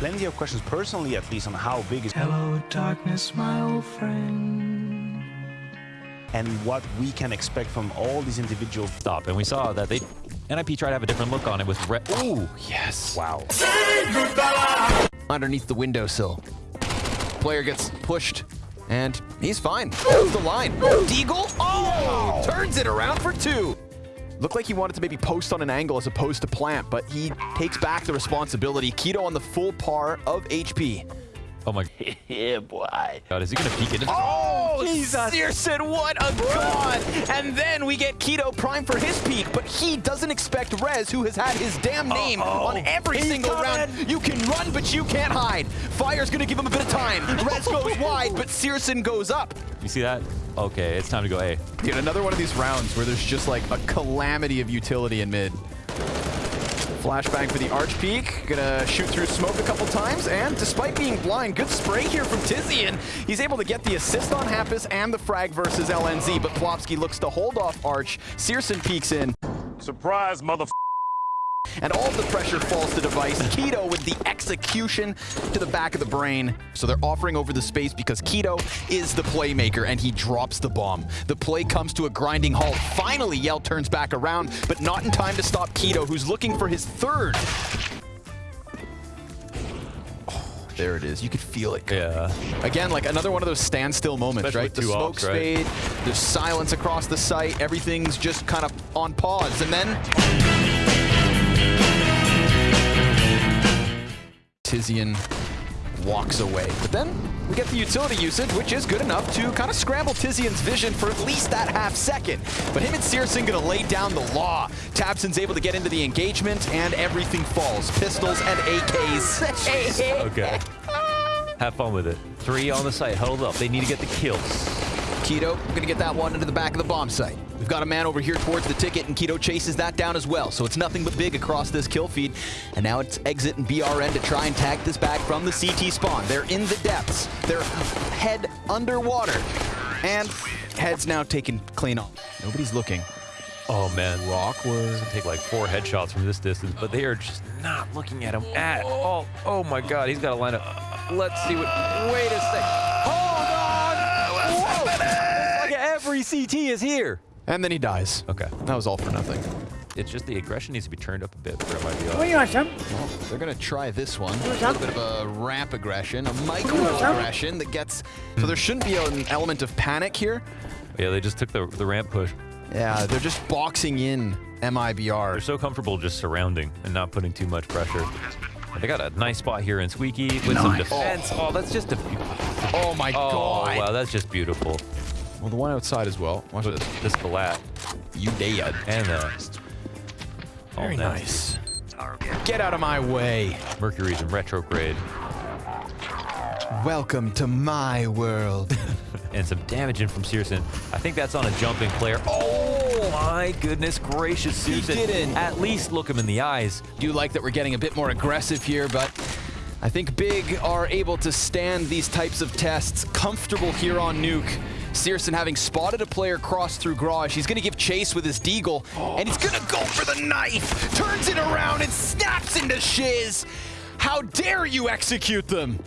plenty of questions, personally at least, on how big is Hello, darkness, my old friend. and what we can expect from all these individual. Stop. And we saw that they NIP tried to have a different look on it with red. Ooh, yes. Wow. Underneath the windowsill. Player gets pushed, and he's fine. Holds the line. Deagle, oh! Turns it around for two. Looked like he wanted to maybe post on an angle as opposed to plant, but he takes back the responsibility. k1to on the full par of HP. Oh my Yeah, boy. god, is he gonna peek into oh, oh, Jesus. syrsoN, what a god! And then we get k1to prime for his peek, but he doesn't expect Rez, who has had his damn name on every He's single coming. round. You can run, but you can't hide. Fire's gonna give him a bit of time. Rez goes wide, but syrsoN goes up. You see that? Okay, it's time to go A. Dude, another one of these rounds where there's just like a calamity of utility in mid. Flashbang for the Arch Peak. Gonna shoot through smoke a couple times, and despite being blind, good spray here from Tizian. He's able to get the assist on hampus and the frag versus LNZ, but Plopski looks to hold off Arch. syrsoN peeks in, Surprise, mother. And all the pressure falls to Device. k1to with the execution to the back of the brain. So they're offering over the space because k1to is the playmaker and he drops the bomb. The play comes to a grinding halt. Finally, Yell turns back around, but not in time to stop k1to, who's looking for his third. Oh, there it is. You could feel it. Yeah. Again, like another one of those standstill moments, Especially right? The smoke ops, right? there's silence across the site, everything's just kind of on pause, and then Tizian walks away. But then we get the utility usage, which is good enough to kind of scramble Tizian's vision for at least that half second. But him and syrsoN gonna lay down the law. tabseN's able to get into the engagement, and everything falls. Pistols and AKs. Okay. Have fun with it. Three on the site, huddled up. They need to get the kills. k1to gonna get that one into the back of the bomb site. We've got a man over here towards the ticket, and k1to chases that down as well. So it's nothing but big across this kill feed. And now it's exit and BRN to try and tag this back from the CT spawn. They're in the depths. They're head underwater. And head's now taken clean off. Nobody's looking. Oh man. Awkward. Take like four headshots from this distance, but they are just not looking at him at all. Oh my god, he's got a line up. Let's see what. Wait a sec. Hold on. Whoa. Like every CT is here. And then he dies. Okay. That was all for nothing. It's just the aggression needs to be turned up a bit for MIBR. What you want, son? They're gonna try this one. A little bit of a ramp aggression, a micro What's aggression that gets. So there shouldn't be an element of panic here. Yeah, they just took the, the ramp push. Yeah, they're just boxing in MIBR. They're so comfortable just surrounding and not putting too much pressure. They got a nice spot here in Squeaky with some defense. Oh, that's just a. Oh my Oh, god. wow, that's just beautiful. Well, the one outside as well. Watch With this. this flat You dead. and uh, all Very that. nice. Get out of my way. Mercury's in retrograde Welcome to my world. and some damage in from syrsoN. I think that's on a jumping player. Oh my goodness gracious, He didn't. At least look him in the eyes. Do like that we're getting a bit more aggressive here, but I think Big are able to stand these types of tests comfortable here on Nuke. syrsoN having spotted a player cross through garage. He's going to give chase with his deagle, and he's going to go for the knife. Turns it around and snaps into Shiz. How dare you execute them?